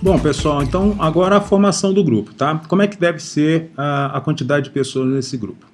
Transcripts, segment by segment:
Bom, pessoal, então agora a formação do grupo, tá? Como é que deve ser a, a quantidade de pessoas nesse grupo?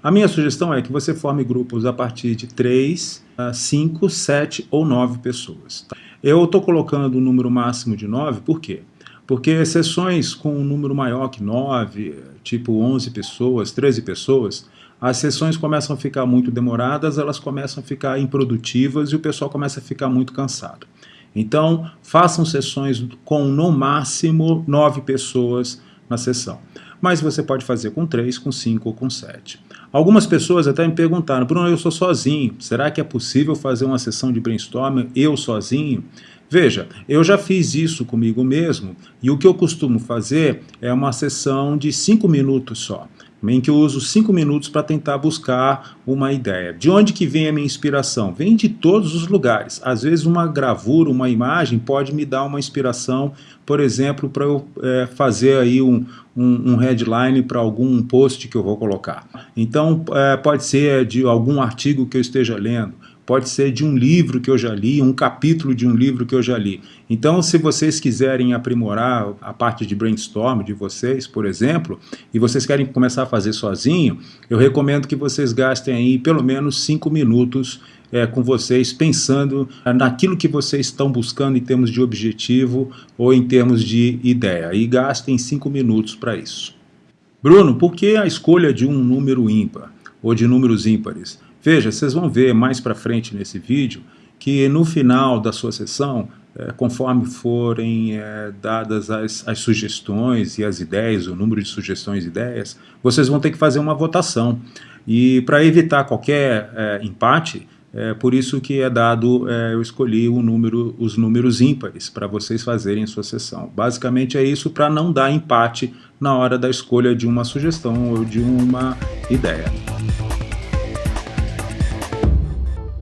A minha sugestão é que você forme grupos a partir de 3, 5, 7 ou 9 pessoas. Tá? Eu estou colocando o um número máximo de 9, por quê? Porque sessões com um número maior que 9, tipo 11 pessoas, 13 pessoas, as sessões começam a ficar muito demoradas, elas começam a ficar improdutivas e o pessoal começa a ficar muito cansado. Então, façam sessões com no máximo nove pessoas na sessão. Mas você pode fazer com três, com cinco ou com sete. Algumas pessoas até me perguntaram, Bruno, eu sou sozinho, será que é possível fazer uma sessão de brainstorming eu sozinho? Veja, eu já fiz isso comigo mesmo e o que eu costumo fazer é uma sessão de cinco minutos só em que eu uso cinco minutos para tentar buscar uma ideia. De onde que vem a minha inspiração? Vem de todos os lugares. Às vezes uma gravura, uma imagem pode me dar uma inspiração, por exemplo, para eu é, fazer aí um, um, um headline para algum post que eu vou colocar. Então é, pode ser de algum artigo que eu esteja lendo, pode ser de um livro que eu já li, um capítulo de um livro que eu já li. Então, se vocês quiserem aprimorar a parte de brainstorm de vocês, por exemplo, e vocês querem começar a fazer sozinho, eu recomendo que vocês gastem aí pelo menos cinco minutos é, com vocês, pensando naquilo que vocês estão buscando em termos de objetivo ou em termos de ideia. E gastem cinco minutos para isso. Bruno, por que a escolha de um número ímpar ou de números ímpares? Veja, vocês vão ver mais para frente nesse vídeo que no final da sua sessão, é, conforme forem é, dadas as, as, sugestões e as ideias, o número de sugestões e ideias, vocês vão ter que fazer uma votação. E para evitar qualquer é, empate, é por isso que é dado, é, eu escolhi número, os números ímpares para vocês fazerem sua sessão. Basicamente é isso para não dar empate na hora da escolha de uma sugestão ou de uma ideia.